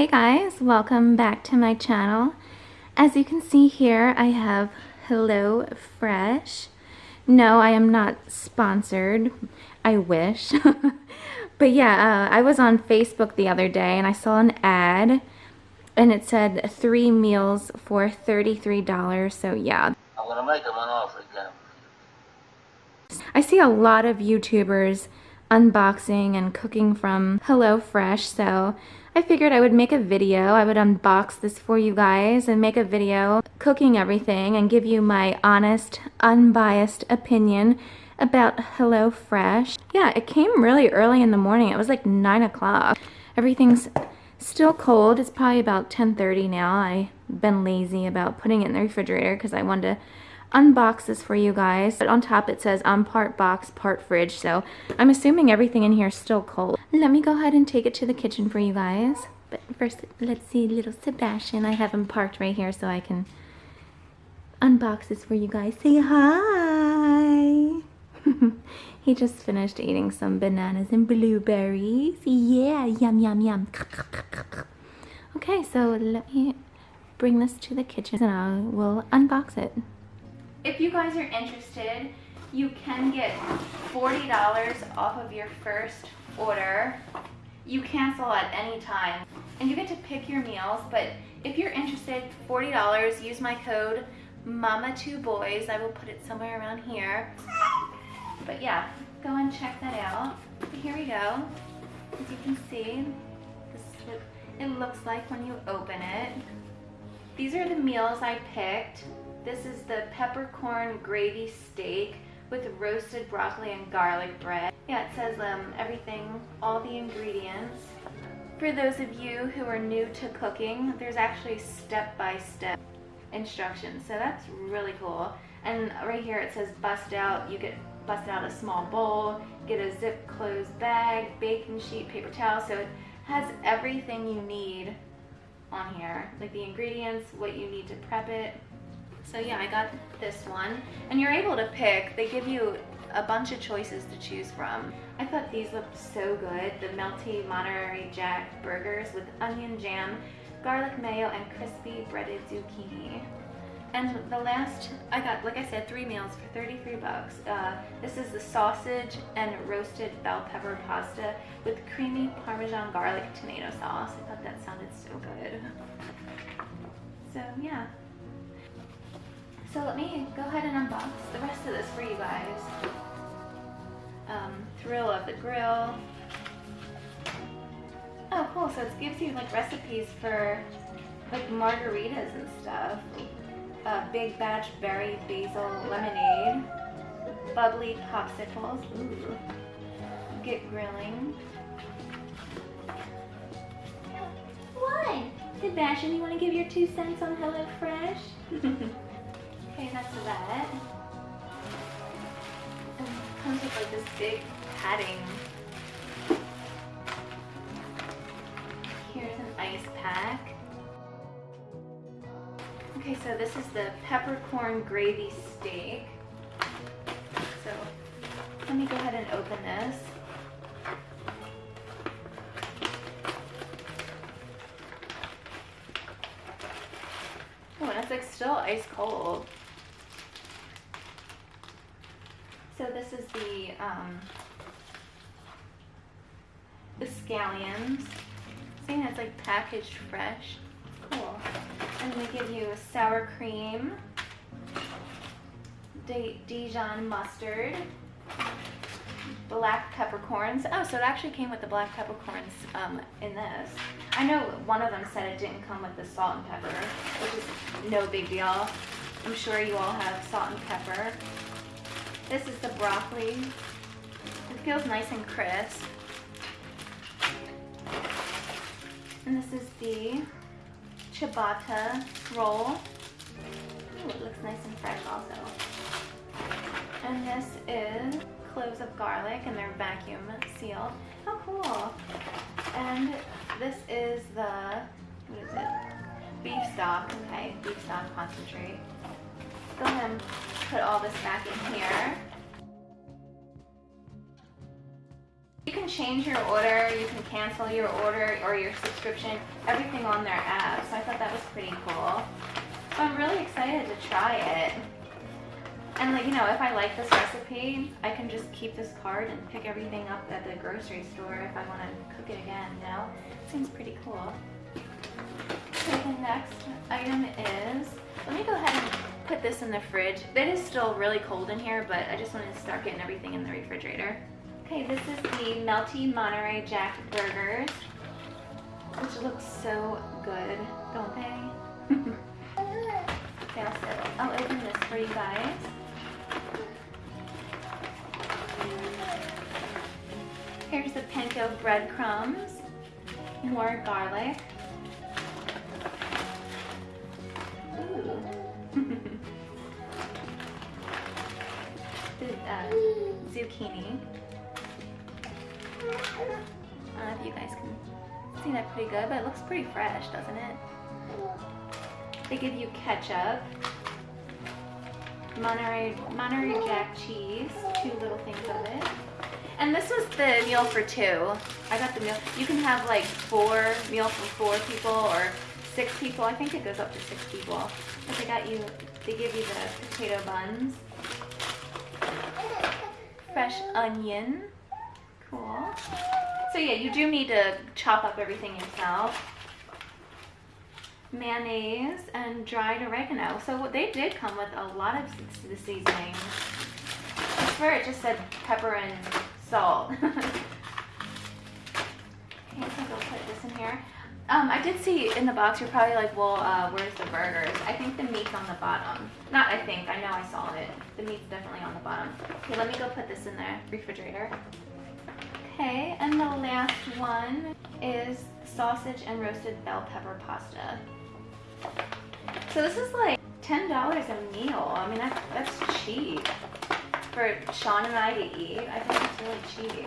Hey guys, welcome back to my channel. As you can see here, I have Hello Fresh. No, I am not sponsored. I wish. but yeah, uh, I was on Facebook the other day and I saw an ad and it said three meals for $33. So yeah. I'm gonna make them an offer again. I see a lot of YouTubers unboxing and cooking from HelloFresh, so I figured I would make a video. I would unbox this for you guys and make a video cooking everything and give you my honest, unbiased opinion about HelloFresh. Yeah, it came really early in the morning. It was like 9 o'clock. Everything's still cold. It's probably about 10.30 now. I've been lazy about putting it in the refrigerator because I wanted to unbox this for you guys. But on top it says I'm part box, part fridge. So I'm assuming everything in here is still cold. Let me go ahead and take it to the kitchen for you guys. But first, let's see little Sebastian. I have him parked right here so I can unbox this for you guys. Say hi. he just finished eating some bananas and blueberries. Yeah, yum, yum, yum. Okay, so let me bring this to the kitchen and I will unbox it. If you guys are interested, you can get $40 off of your first order. You cancel at any time and you get to pick your meals, but if you're interested, $40, use my code MAMA2BOYS. I will put it somewhere around here. But yeah, go and check that out. Here we go. As you can see, this is what it looks like when you open it. These are the meals I picked. This is the peppercorn gravy steak with roasted broccoli and garlic bread. Yeah, it says um, everything, all the ingredients. For those of you who are new to cooking, there's actually step-by-step -step instructions, so that's really cool. And right here it says bust out, you get bust out a small bowl, get a zip closed bag, baking sheet, paper towel, so it has everything you need on here, like the ingredients, what you need to prep it, so yeah, I got this one. And you're able to pick, they give you a bunch of choices to choose from. I thought these looked so good. The melty Monterey Jack burgers with onion jam, garlic mayo, and crispy breaded zucchini. And the last, I got, like I said, three meals for 33 bucks. Uh, this is the sausage and roasted bell pepper pasta with creamy Parmesan garlic tomato sauce. I thought that sounded so good. So yeah, so let me go ahead and unbox the rest of this for you guys. Um, thrill of the grill. Oh cool, so it gives you like recipes for like margaritas and stuff. Uh, big batch berry basil lemonade. Bubbly popsicles. Ooh. Get grilling. What? Sebastian, you want to give your two cents on HelloFresh? Okay, that's that. And it comes with like this big padding. Here's an ice pack. Okay, so this is the peppercorn gravy steak. So let me go ahead and open this. Oh, and it's like still ice cold. So this is the, um, the scallions. Seeing it's like packaged fresh. Cool. And they give you sour cream, Dijon mustard, black peppercorns. Oh, so it actually came with the black peppercorns um, in this. I know one of them said it didn't come with the salt and pepper, which is no big deal. I'm sure you all have salt and pepper. This is the broccoli. It feels nice and crisp. And this is the ciabatta roll. Ooh, it looks nice and fresh also. And this is cloves of garlic and they're vacuum sealed. How cool. And this is the, what is it? Beef stock, okay, beef stock concentrate. Go ahead and put all this back in here. You can change your order, you can cancel your order or your subscription everything on their app, so I thought that was pretty cool. So I'm really excited to try it. And like, you know, if I like this recipe, I can just keep this card and pick everything up at the grocery store if I want to cook it again, you know? Seems pretty cool. So the next item is, let me go ahead and put this in the fridge. It is still really cold in here, but I just wanted to start getting everything in the refrigerator. Okay, this is the Melty Monterey Jack Burgers, which looks so good, don't they? okay, I'll, I'll open this for you guys. Here's the panko breadcrumbs, more garlic. Uh, zucchini. I don't know if you guys can see that pretty good, but it looks pretty fresh, doesn't it? They give you ketchup, Monterey, Monterey Jack cheese, two little things of it. And this was the meal for two. I got the meal. You can have like four meal for four people or six people. I think it goes up to six people. But they got you, they give you the potato buns. Fresh onion. Cool. So yeah, you do need to chop up everything yourself. Mayonnaise and dried oregano. So they did come with a lot of the seasonings. I swear it just said pepper and salt. okay, so I'll put this in here. Um, I did see in the box, you're probably like, well, uh, where's the burgers? I think the meat's on the bottom. Not I think, I know I saw it. The meat's definitely on the bottom. Okay, let me go put this in the refrigerator. Okay, and the last one is sausage and roasted bell pepper pasta. So this is like $10 a meal. I mean, that's, that's cheap for Sean and I to eat. I think it's really cheap.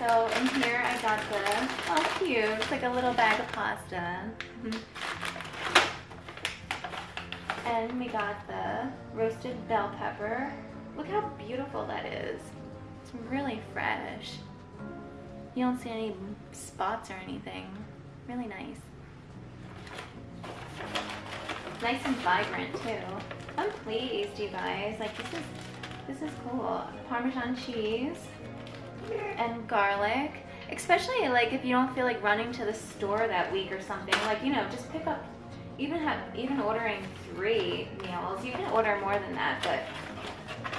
So in here I got the, oh cute, it's like a little bag of pasta. Mm-hmm. And we got the roasted bell pepper. Look how beautiful that is. It's really fresh. You don't see any spots or anything. Really nice nice and vibrant too. I'm pleased, you guys. Like this is this is cool. Parmesan cheese and garlic. Especially like if you don't feel like running to the store that week or something. Like, you know, just pick up even have even ordering three meals. You can order more than that, but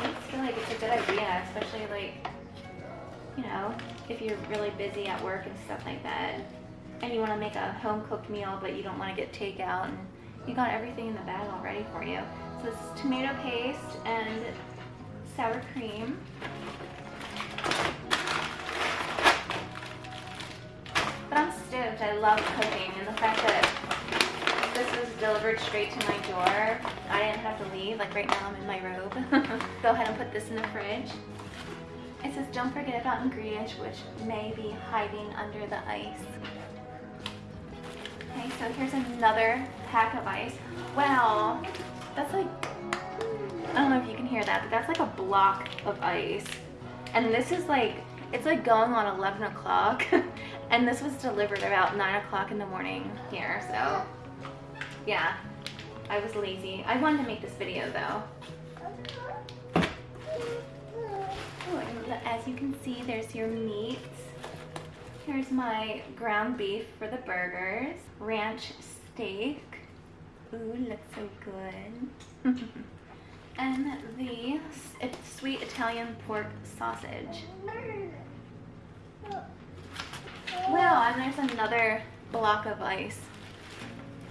I just feel like it's a good idea, especially like you know, if you're really busy at work and stuff like that and you want to make a home cooked meal but you don't want to get takeout and you got everything in the bag all ready for you. So this is tomato paste and sour cream. I'm. I love cooking and the fact that this was delivered straight to my door. I didn't have to leave. Like right now I'm in my robe. Go ahead and put this in the fridge. It says don't forget about ingredients which may be hiding under the ice. Okay, so here's another pack of ice. Wow, that's like, I don't know if you can hear that, but that's like a block of ice. And this is like, it's like going on 11 o'clock. and this was delivered about 9 o'clock in the morning here, so yeah, I was lazy. I wanted to make this video though. as you can see, there's your meat. Here's my ground beef for the burgers, ranch steak. Ooh, looks so good. and the sweet Italian pork sausage. Wow, and there's another block of ice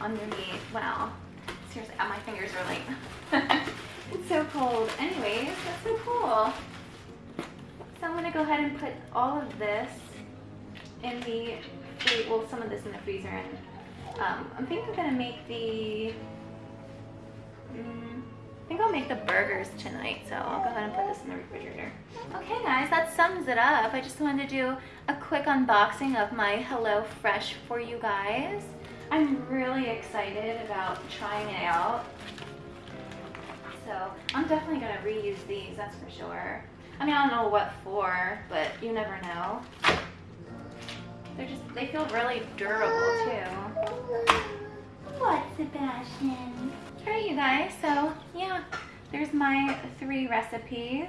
underneath. Wow. Seriously, my fingers are like, it's so cold. Anyways, that's so cool. So I'm gonna go ahead and put all of this in the, well, some of this in the freezer, and um, I think I'm gonna make the, I think I'll make the burgers tonight, so I'll go ahead and put this in the refrigerator. Okay guys, that sums it up. I just wanted to do a quick unboxing of my Hello Fresh for you guys. I'm really excited about trying it out. So I'm definitely gonna reuse these, that's for sure. I mean, I don't know what for, but you never know. They're just, they feel really durable too. What, Sebastian? Alright, you guys, so yeah, my three recipes.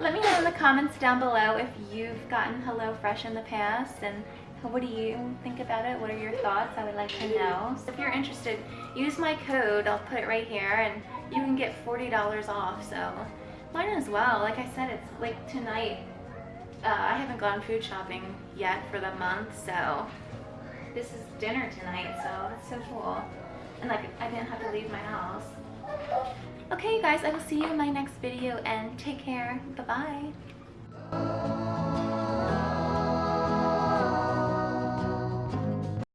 Let me know in the comments down below if you've gotten HelloFresh in the past and what do you think about it? What are your thoughts? I would like to know. So if you're interested, use my code. I'll put it right here and you can get $40 off. So might as well. Like I said, it's like tonight. Uh, I haven't gone food shopping yet for the month, so this is dinner tonight, so that's so cool. And like, I didn't have to leave my house. Okay, you guys, I will see you in my next video and take care. Bye-bye.